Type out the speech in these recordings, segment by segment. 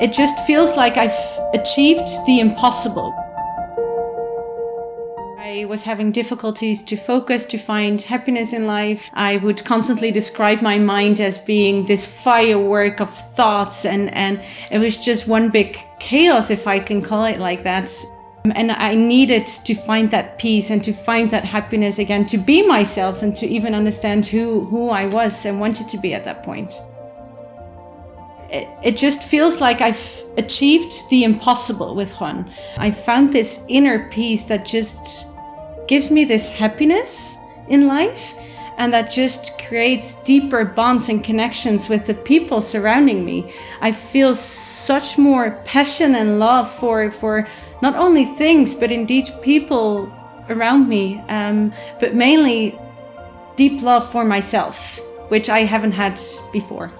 It just feels like I've achieved the impossible. I was having difficulties to focus, to find happiness in life. I would constantly describe my mind as being this firework of thoughts and, and it was just one big chaos, if I can call it like that. And I needed to find that peace and to find that happiness again, to be myself and to even understand who, who I was and wanted to be at that point it just feels like I've achieved the impossible with Juan. I found this inner peace that just gives me this happiness in life and that just creates deeper bonds and connections with the people surrounding me. I feel such more passion and love for, for not only things, but indeed people around me, um, but mainly deep love for myself, which I haven't had before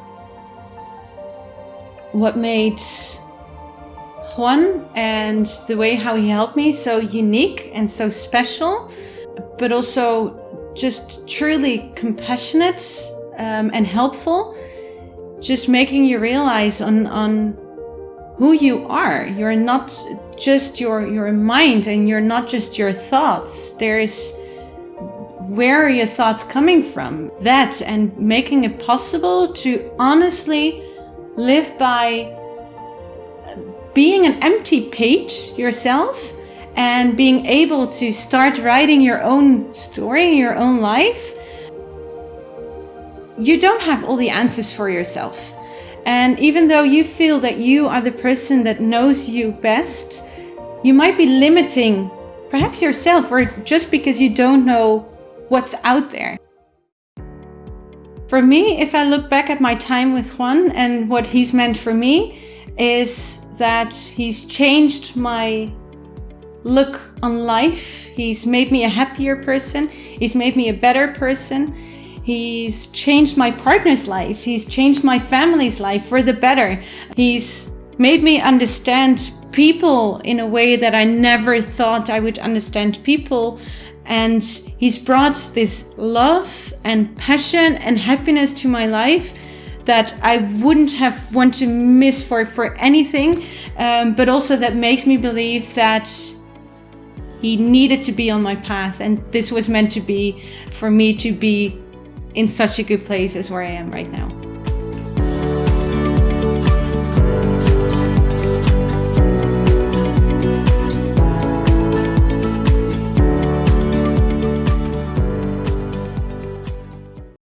what made Juan and the way how he helped me so unique and so special, but also just truly compassionate um, and helpful. Just making you realize on, on who you are. You're not just your, your mind and you're not just your thoughts. There's where are your thoughts coming from? That and making it possible to honestly live by being an empty page yourself and being able to start writing your own story, your own life, you don't have all the answers for yourself. And even though you feel that you are the person that knows you best, you might be limiting perhaps yourself or just because you don't know what's out there. For me, if I look back at my time with Juan and what he's meant for me, is that he's changed my look on life. He's made me a happier person. He's made me a better person. He's changed my partner's life. He's changed my family's life for the better. He's made me understand people in a way that I never thought I would understand people and he's brought this love and passion and happiness to my life that I wouldn't have want to miss for, for anything. Um, but also that makes me believe that he needed to be on my path. And this was meant to be for me to be in such a good place as where I am right now.